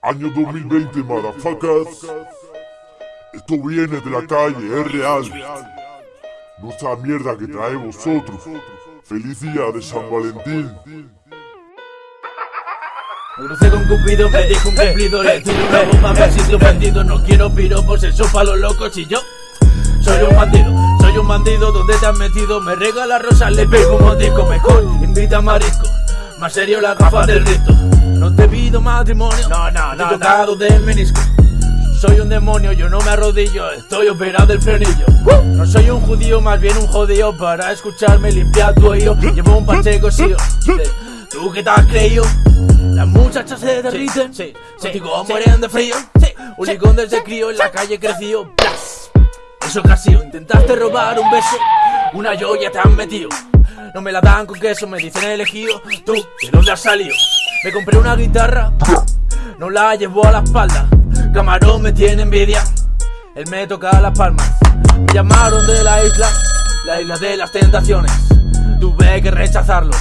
Año 2020, motherfuckers. Esto viene de la calle, es real. No esa mierda que trae vosotros. Feliz día de San Valentín. Crucé con Cupido, me dijo un cumplido Le tiro una bomba, me siento ofendido No quiero piropos, eso pa' los locos Y yo soy un bandido Soy un bandido, ¿dónde te has metido? Me regala rosas, le pego un motico Mejor invita a marisco Más serio la gafa del rito No te pido matrimonio No, no, no, tocado del menisco soy un demonio, yo no me arrodillo, estoy operado del frenillo. No soy un judío, más bien un jodido para escucharme limpiar tu oído. Llevo un pacheco, sí, ¿Tú qué te has creído? Las muchachas se derriten, sí, sí, contigo mueren de frío. Sí, un licón desde crío en la calle creció. Blas. Eso casi intentaste robar un beso, una joya te han metido. No me la dan con queso, me dicen elegido. ¿Tú de dónde has salido? Me compré una guitarra, no la llevo a la espalda. Camarón me tiene envidia, él me toca las palmas. Me llamaron de la isla, la isla de las tentaciones. Tuve que rechazarlo,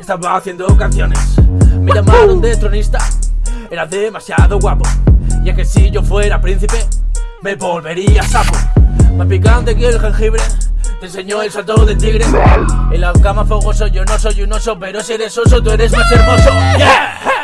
estaba haciendo canciones. Me llamaron de tronista, era demasiado guapo. Y es que si yo fuera príncipe, me volvería sapo. Más picante que el jengibre, te enseñó el salto del tigre. En la cama fogoso, yo no soy un oso, pero si eres oso, tú eres más hermoso. Yeah.